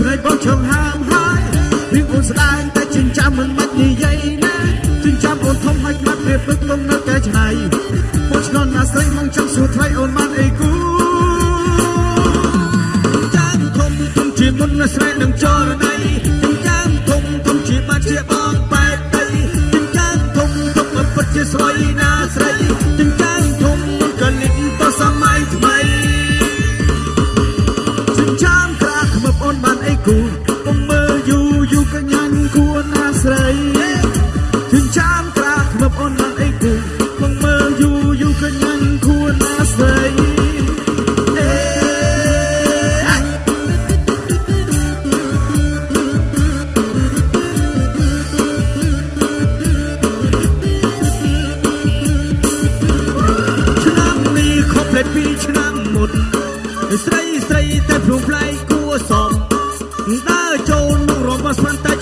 ព្រៃបោះឈឹងហើមហើយរៀងអូនស្ដាយតែចិញ្ចាមមិនបាច់និយាយណាចិញ្ចាមអូនធំហើយបាត់ពេលពឹកលងនៅកែច្នៃមកឆ្លងអាស្រីមកចង់សួរថ្លៃអូនបានអីគូចាំធំធំជាមុនស្រីនឹងចរណៃចាំធំធំជាបាត់ជាបងបែកដីចាំធំធំពិតជាស្រីណា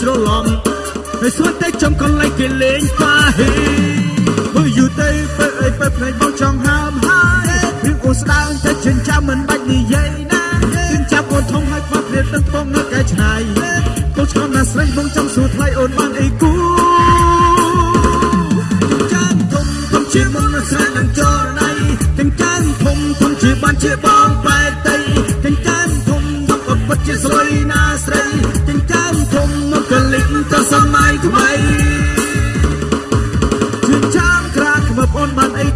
ច្រឡំហើយស្រាប់តែចំកន្លែងគេលេងប៉ាហេមើលយូរទៅពេលអីពេលផ្នែកមកចង់ហើមហើយរឿងអូស្ដាងតែចិញ្ចាំមិនបាច់និយាយណាចិញ្ចាំអូនធំហើយខ្វះព្រៀបទឹកពងនៅកែឆ្នៃកូនឆ្កំណាស្រីបងចង់សួរថ្លៃអូនបានអីគូចាំធំធំជាមុនស្រីនឹងចរណៃទាំងចាំធំធំជាបានជាបងប៉ា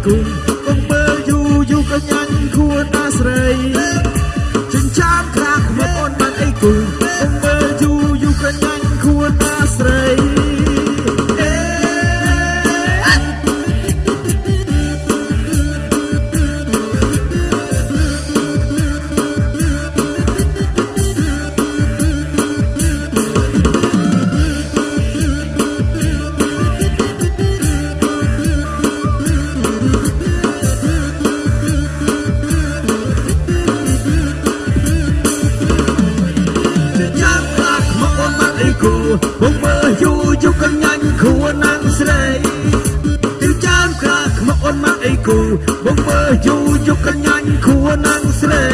គុំគុំមើលយូរយូរក៏ញ៉ាញ់ខួរតាស្រី បងមើលយូរយកកញ្ញាញ់គួរនឹងស្រី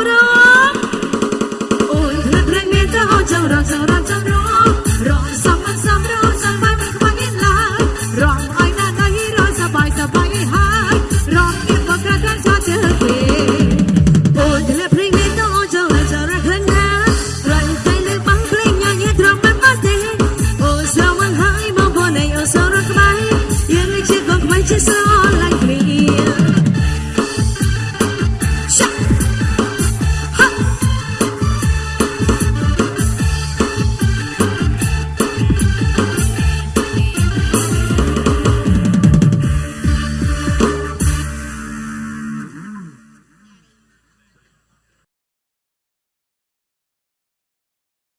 ប្រងអូនណាស់ណាស់មានទៅអូនចង់រងចង់រងចង់រងរងសំមិនសំរងសំមិនមិនខ្វាញ់មានឡើយរងឲ្យណាស់ណាស់រងសបាយសបាយហើយរងៀបបកកាចាជើគេអូនណាស់ព្រេងមានទៅអូនចង់រងចង់រងខ្លួនណារងតែលើបងភ្លេងញ៉ាញ៉ាត្រង់មិនបាត់ទេអូនស្រវឹងហើយបងបងឯងអូនស្រវឹងខ្មៃយើងជាកងខ្មៃជាស្រ